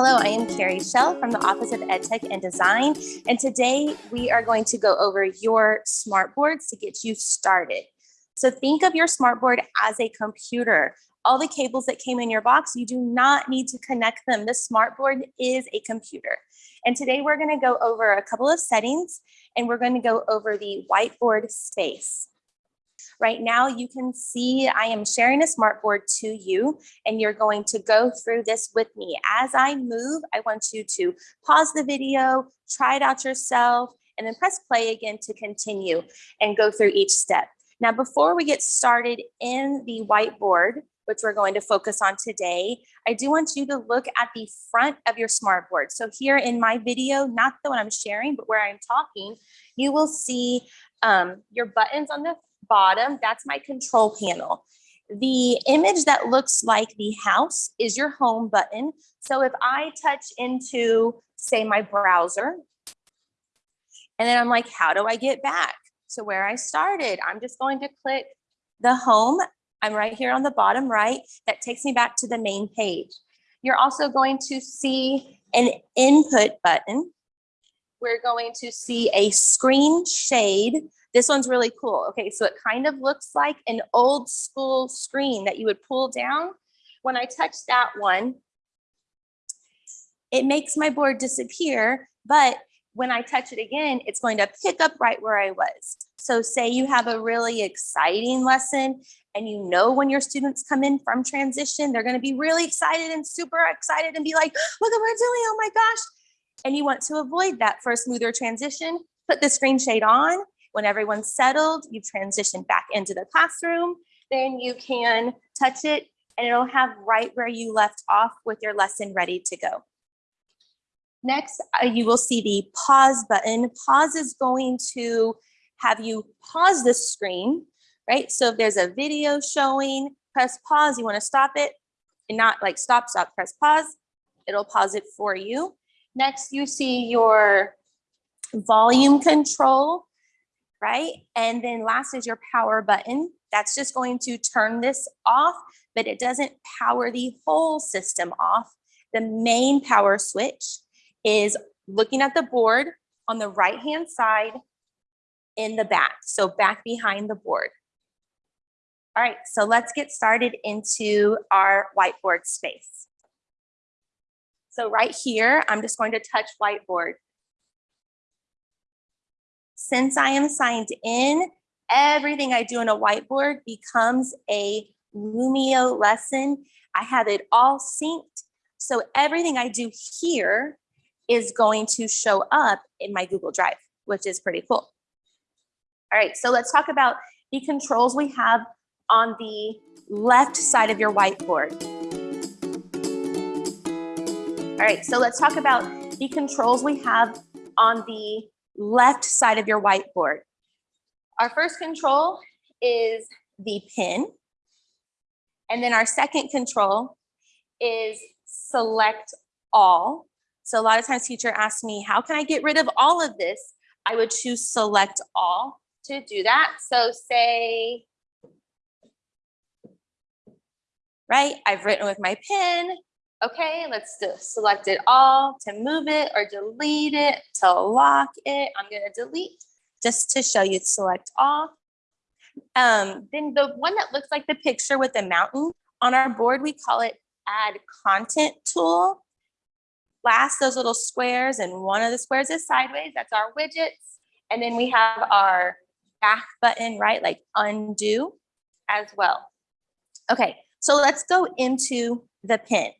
Hello, I am Carrie Shell from the Office of EdTech and Design, and today we are going to go over your smart boards to get you started. So think of your smartboard as a computer. All the cables that came in your box, you do not need to connect them. The smartboard is a computer. And today we're gonna go over a couple of settings and we're gonna go over the whiteboard space. Right now you can see I am sharing a smartboard to you and you're going to go through this with me. As I move, I want you to pause the video, try it out yourself, and then press play again to continue and go through each step. Now, before we get started in the whiteboard, which we're going to focus on today, I do want you to look at the front of your smartboard. So here in my video, not the one I'm sharing, but where I'm talking, you will see um, your buttons on the bottom, that's my control panel. The image that looks like the house is your home button. So if I touch into, say, my browser, and then I'm like, how do I get back to where I started? I'm just going to click the home. I'm right here on the bottom right. That takes me back to the main page. You're also going to see an input button. We're going to see a screen shade this one's really cool. Okay, so it kind of looks like an old school screen that you would pull down. When I touch that one, it makes my board disappear, but when I touch it again, it's going to pick up right where I was. So say you have a really exciting lesson and you know when your students come in from transition, they're gonna be really excited and super excited and be like, look at what we're doing, oh my gosh. And you want to avoid that for a smoother transition, put the screen shade on when everyone's settled, you transition back into the classroom, then you can touch it and it'll have right where you left off with your lesson ready to go. Next, uh, you will see the pause button. Pause is going to have you pause the screen, right? So if there's a video showing, press pause, you wanna stop it and not like stop, stop, press pause. It'll pause it for you. Next, you see your volume control right? And then last is your power button. That's just going to turn this off, but it doesn't power the whole system off. The main power switch is looking at the board on the right-hand side in the back, so back behind the board. All right, so let's get started into our whiteboard space. So right here, I'm just going to touch whiteboard. Since I am signed in, everything I do in a whiteboard becomes a Lumio lesson. I have it all synced. So everything I do here is going to show up in my Google Drive, which is pretty cool. All right, so let's talk about the controls we have on the left side of your whiteboard. All right, so let's talk about the controls we have on the left side of your whiteboard. Our first control is the pin. And then our second control is select all. So a lot of times teacher asks me, how can I get rid of all of this? I would choose select all to do that. So say, right, I've written with my pen, Okay, let's select it all to move it or delete it, to lock it. I'm gonna delete just to show you select all. Um, then the one that looks like the picture with the mountain on our board, we call it add content tool. Last, those little squares and one of the squares is sideways, that's our widgets. And then we have our back button, right? Like undo as well. Okay, so let's go into the pin.